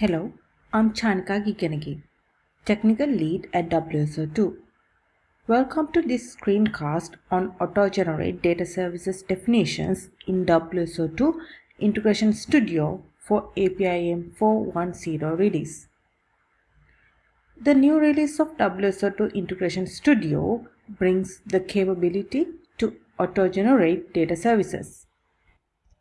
Hello, I'm Chanika Gikenegi, Technical Lead at WSO2. Welcome to this screencast on Auto-Generate Data Services definitions in WSO2 Integration Studio for APIM 410 release. The new release of WSO2 Integration Studio brings the capability to auto-generate data services.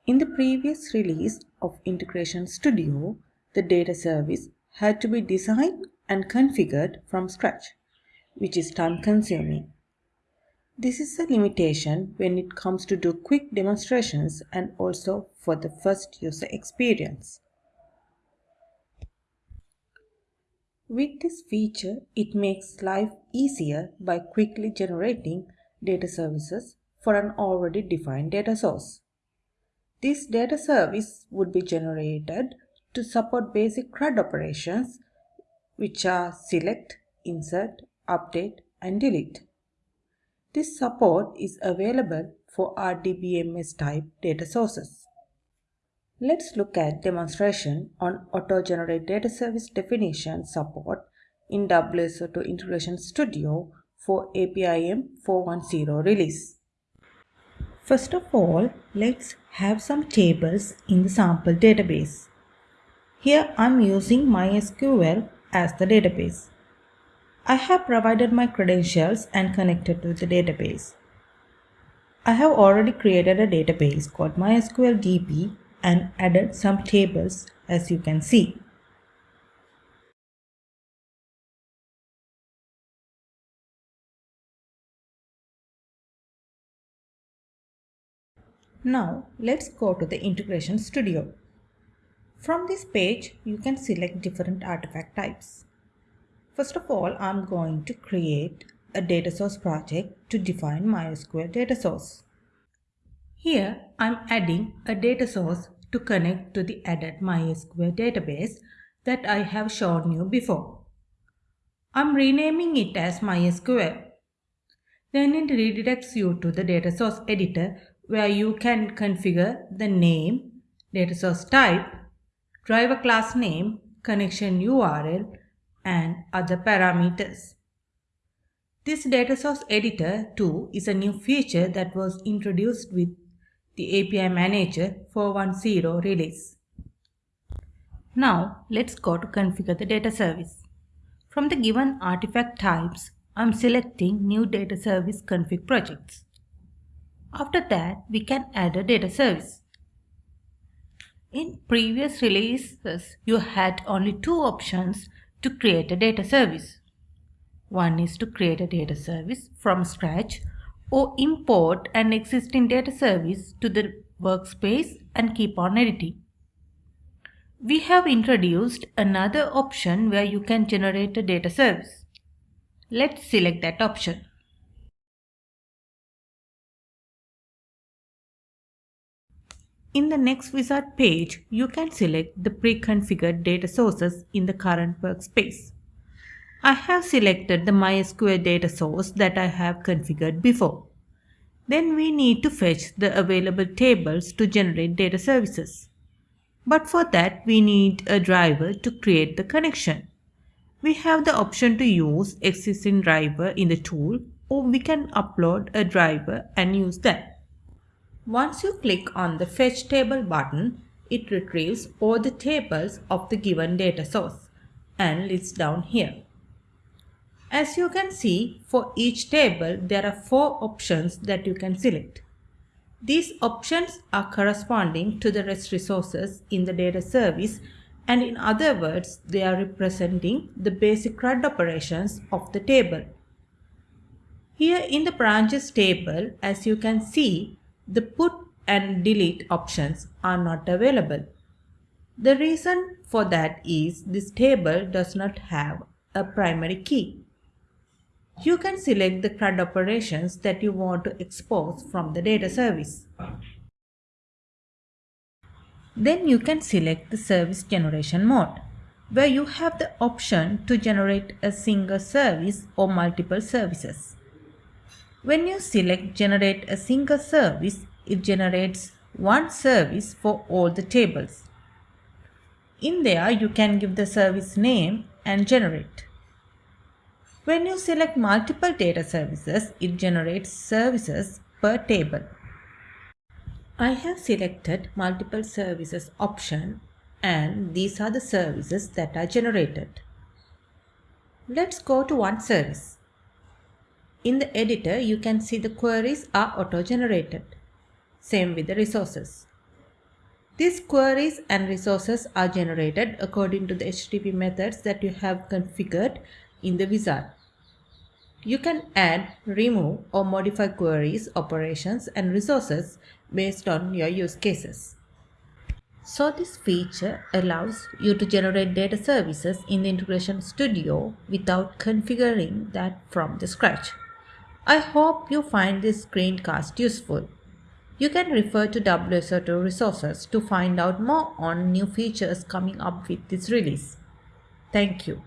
In the previous release of Integration Studio, the data service had to be designed and configured from scratch, which is time consuming. This is a limitation when it comes to do quick demonstrations and also for the first user experience. With this feature, it makes life easier by quickly generating data services for an already defined data source. This data service would be generated to support basic CRUD operations which are select, insert, update and delete. This support is available for RDBMS type data sources. Let's look at demonstration on auto-generate data service definition support in WSO2 Integration Studio for APIM 410 release. First of all, let's have some tables in the sample database. Here I'm using MySQL as the database. I have provided my credentials and connected to the database. I have already created a database called MySQL DB and added some tables as you can see. Now let's go to the Integration Studio. From this page, you can select different artifact types. First of all, I'm going to create a data source project to define MySQL data source. Here, I'm adding a data source to connect to the added MySQL database that I have shown you before. I'm renaming it as MySQL. Then it redirects you to the data source editor where you can configure the name, data source type, driver class name, connection URL, and other parameters. This data source editor too is a new feature that was introduced with the API Manager 410 release. Now let's go to configure the data service. From the given artifact types, I'm selecting new data service config projects. After that, we can add a data service. In previous releases, you had only two options to create a data service. One is to create a data service from scratch or import an existing data service to the workspace and keep on editing. We have introduced another option where you can generate a data service. Let's select that option. In the next wizard page, you can select the pre-configured data sources in the current workspace. I have selected the MySQL data source that I have configured before. Then we need to fetch the available tables to generate data services. But for that, we need a driver to create the connection. We have the option to use existing driver in the tool or we can upload a driver and use that. Once you click on the Fetch Table button, it retrieves all the tables of the given data source and lists down here. As you can see, for each table, there are four options that you can select. These options are corresponding to the REST resources in the data service and in other words, they are representing the basic CRUD operations of the table. Here in the branches table, as you can see, the put and delete options are not available. The reason for that is this table does not have a primary key. You can select the CRUD operations that you want to expose from the data service. Then you can select the service generation mode, where you have the option to generate a single service or multiple services. When you select generate a single service, it generates one service for all the tables. In there, you can give the service name and generate. When you select multiple data services, it generates services per table. I have selected multiple services option and these are the services that are generated. Let's go to one service. In the editor, you can see the queries are auto-generated. Same with the resources. These queries and resources are generated according to the HTTP methods that you have configured in the wizard. You can add, remove or modify queries, operations and resources based on your use cases. So this feature allows you to generate data services in the Integration Studio without configuring that from the scratch. I hope you find this screencast useful. You can refer to WSO2 resources to find out more on new features coming up with this release. Thank you.